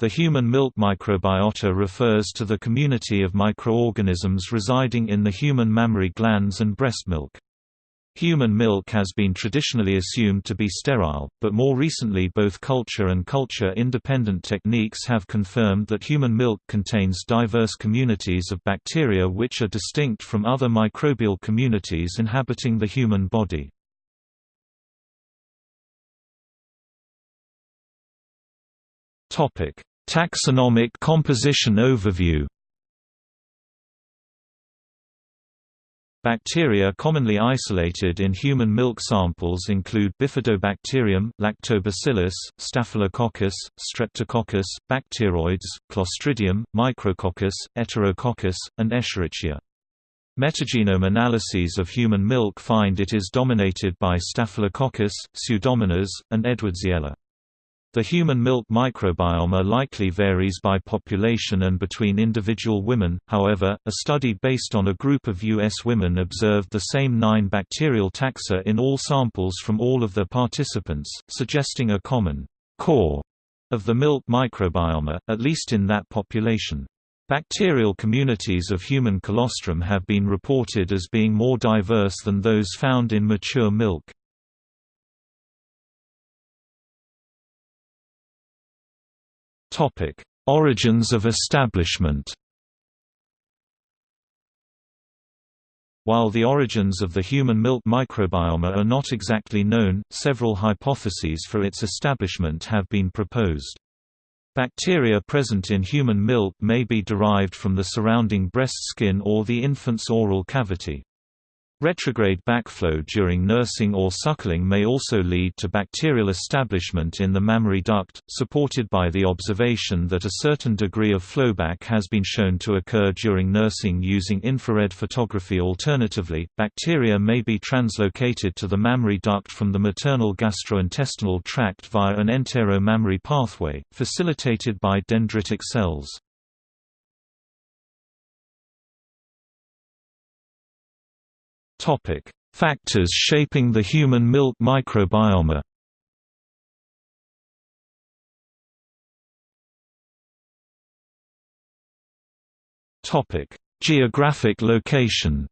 The human milk microbiota refers to the community of microorganisms residing in the human mammary glands and breast milk. Human milk has been traditionally assumed to be sterile, but more recently both culture and culture-independent techniques have confirmed that human milk contains diverse communities of bacteria which are distinct from other microbial communities inhabiting the human body. Taxonomic composition overview Bacteria commonly isolated in human milk samples include Bifidobacterium, Lactobacillus, Staphylococcus, Streptococcus, Bacteroides, Clostridium, Micrococcus, Enterococcus, and Escherichia. Metagenome analyses of human milk find it is dominated by Staphylococcus, Pseudomonas, and Edwardsiella. The human milk microbiome likely varies by population and between individual women, however, a study based on a group of U.S. women observed the same nine bacterial taxa in all samples from all of the participants, suggesting a common core of the milk microbiome, at least in that population. Bacterial communities of human colostrum have been reported as being more diverse than those found in mature milk. Topic: Origins of establishment. While the origins of the human milk microbiome are not exactly known, several hypotheses for its establishment have been proposed. Bacteria present in human milk may be derived from the surrounding breast skin or the infant's oral cavity. Retrograde backflow during nursing or suckling may also lead to bacterial establishment in the mammary duct, supported by the observation that a certain degree of flowback has been shown to occur during nursing using infrared photography. Alternatively, bacteria may be translocated to the mammary duct from the maternal gastrointestinal tract via an entero-mammary pathway, facilitated by dendritic cells. Topic: Factors shaping the human milk microbiome. Topic: Geographic location.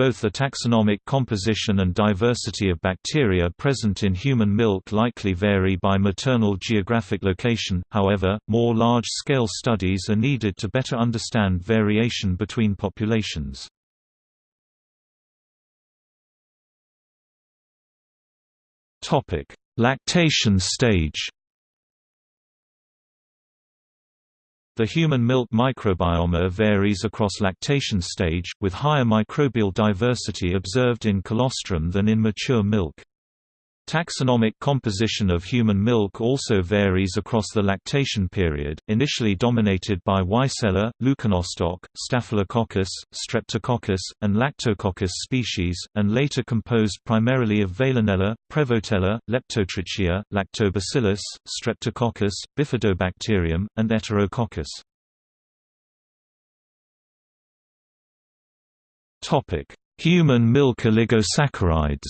Both the taxonomic composition and diversity of bacteria present in human milk likely vary by maternal geographic location, however, more large-scale studies are needed to better understand variation between populations. Lactation stage The human milk microbiome varies across lactation stage, with higher microbial diversity observed in colostrum than in mature milk. Taxonomic composition of human milk also varies across the lactation period, initially dominated by Weissella, Leuconostoc, Staphylococcus, Streptococcus, and Lactococcus species, and later composed primarily of Veillonella, Prevotella, Leptotrichia, Lactobacillus, Streptococcus, Bifidobacterium, and Enterococcus. Human milk oligosaccharides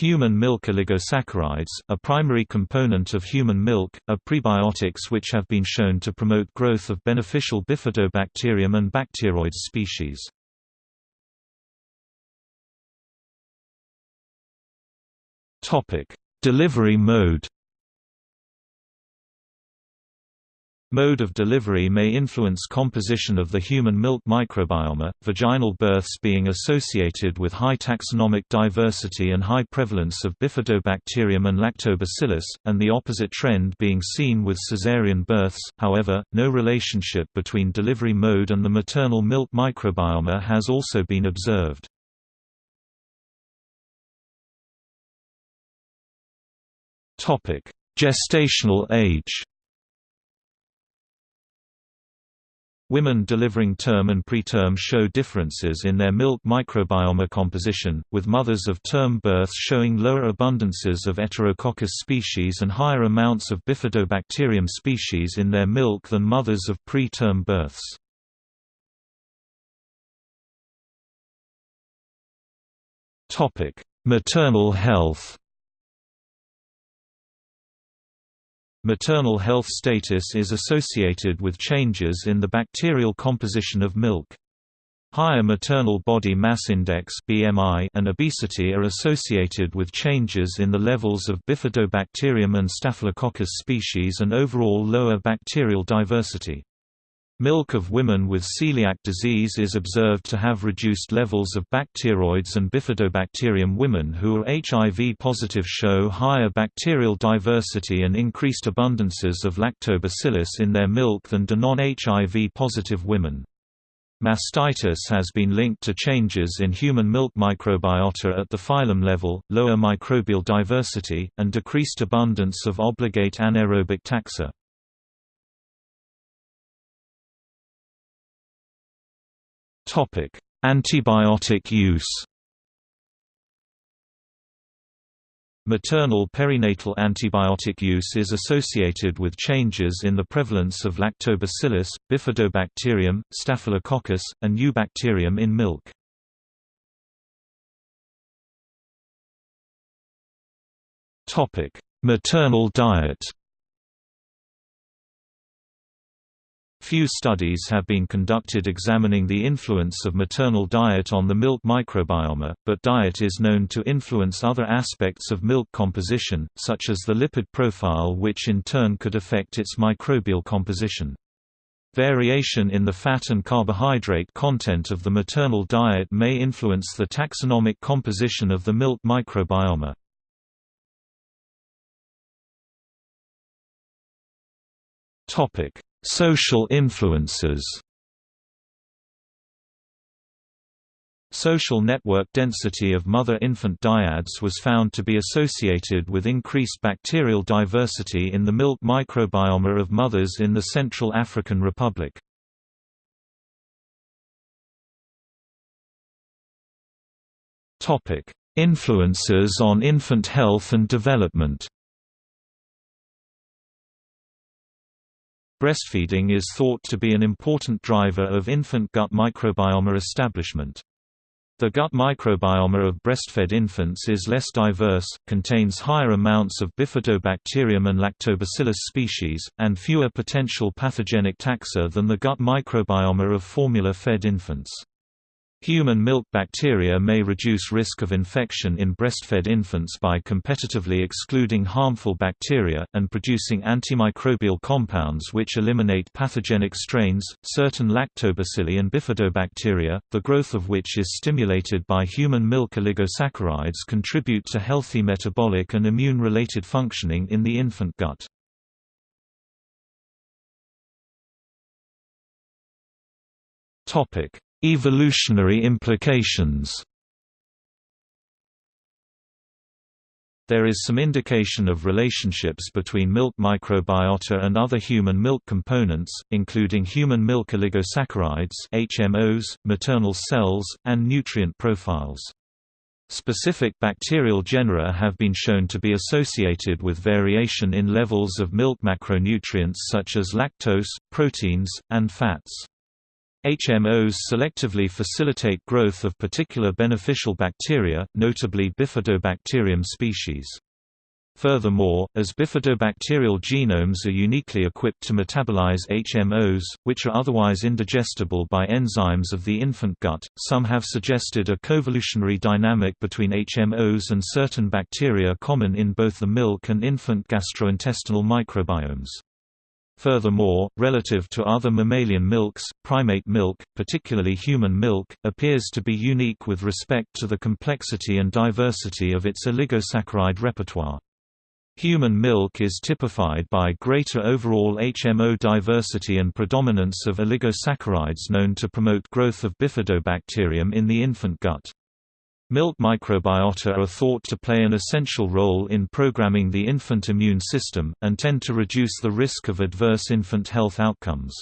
Human milk oligosaccharides, a primary component of human milk, are prebiotics which have been shown to promote growth of beneficial bifidobacterium and bacteroides species. Delivery mode Mode of delivery may influence composition of the human milk microbiome, vaginal births being associated with high taxonomic diversity and high prevalence of bifidobacterium and lactobacillus, and the opposite trend being seen with caesarean births. However, no relationship between delivery mode and the maternal milk microbiome has also been observed. Topic: Gestational age. Women delivering term and preterm show differences in their milk microbiome composition, with mothers of term births showing lower abundances of Enterococcus species and higher amounts of Bifidobacterium species in their milk than mothers of preterm births. Maternal health Maternal health status is associated with changes in the bacterial composition of milk. Higher maternal body mass index (BMI) and obesity are associated with changes in the levels of Bifidobacterium and Staphylococcus species and overall lower bacterial diversity. Milk of women with celiac disease is observed to have reduced levels of bacteroides and bifidobacterium. Women who are HIV positive show higher bacterial diversity and increased abundances of lactobacillus in their milk than do non-HIV positive women. Mastitis has been linked to changes in human milk microbiota at the phylum level, lower microbial diversity, and decreased abundance of obligate anaerobic taxa. Topic: Antibiotic use. Maternal perinatal antibiotic use is associated with changes in the prevalence of lactobacillus, bifidobacterium, staphylococcus, and eubacterium in milk. Maternal diet Few studies have been conducted examining the influence of maternal diet on the milk microbiome, but diet is known to influence other aspects of milk composition, such as the lipid profile which in turn could affect its microbial composition. Variation in the fat and carbohydrate content of the maternal diet may influence the taxonomic composition of the milk microbiome. Topic: Social influences Social network density of mother-infant dyads was found to be associated with increased bacterial diversity in the milk microbiome of mothers in the Central African Republic. Influences on infant health and development Breastfeeding is thought to be an important driver of infant gut microbiome establishment. The gut microbiome of breastfed infants is less diverse, contains higher amounts of bifidobacterium and lactobacillus species, and fewer potential pathogenic taxa than the gut microbiome of formula-fed infants. Human milk bacteria may reduce risk of infection in breastfed infants by competitively excluding harmful bacteria, and producing antimicrobial compounds which eliminate pathogenic strains, certain lactobacilli and bifidobacteria, the growth of which is stimulated by human milk oligosaccharides contribute to healthy metabolic and immune-related functioning in the infant gut. Topic Evolutionary implications There is some indication of relationships between milk microbiota and other human milk components, including human milk oligosaccharides HMOs, maternal cells, and nutrient profiles. Specific bacterial genera have been shown to be associated with variation in levels of milk macronutrients such as lactose, proteins, and fats. HMOs selectively facilitate growth of particular beneficial bacteria, notably Bifidobacterium species. Furthermore, as bifidobacterial genomes are uniquely equipped to metabolize HMOs, which are otherwise indigestible by enzymes of the infant gut, some have suggested a coevolutionary dynamic between HMOs and certain bacteria common in both the milk and infant gastrointestinal microbiomes. Furthermore, relative to other mammalian milks, primate milk, particularly human milk, appears to be unique with respect to the complexity and diversity of its oligosaccharide repertoire. Human milk is typified by greater overall HMO diversity and predominance of oligosaccharides known to promote growth of bifidobacterium in the infant gut. Milk microbiota are thought to play an essential role in programming the infant immune system, and tend to reduce the risk of adverse infant health outcomes.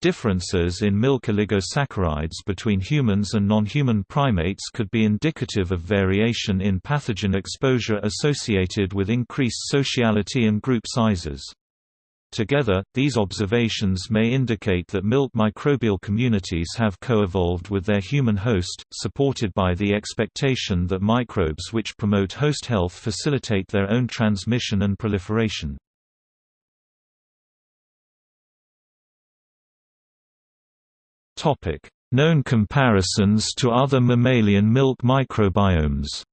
Differences in milk oligosaccharides between humans and non-human primates could be indicative of variation in pathogen exposure associated with increased sociality and group sizes. Together, these observations may indicate that milk microbial communities have co-evolved with their human host, supported by the expectation that microbes which promote host health facilitate their own transmission and proliferation. Known comparisons to other mammalian milk microbiomes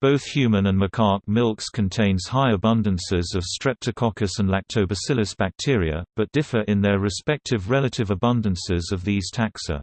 Both human and macaque milks contains high abundances of Streptococcus and Lactobacillus bacteria, but differ in their respective relative abundances of these taxa.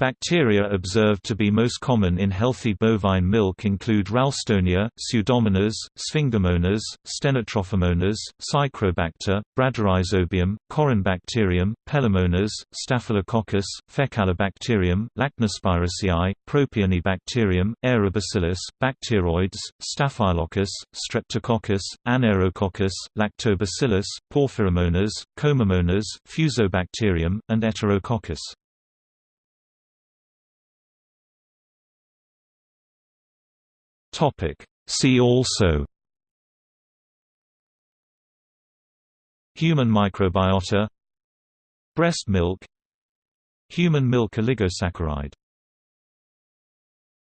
Bacteria observed to be most common in healthy bovine milk include Ralstonia, Pseudomonas, Sphingomonas, Stenotrophomonas, Psychrobacter, Bradyrhizobium, Corynebacterium, Pelomonas, Staphylococcus, Faecalibacterium, Lachnospiraceae, Propionibacterium, Aeribacillus, Bacteroides, Staphylococcus, Streptococcus, Anaerococcus, Lactobacillus, Porphyromonas, Comamonas, Fusobacterium, and Enterococcus. Topic. See also. Human microbiota. Breast milk. Human milk oligosaccharide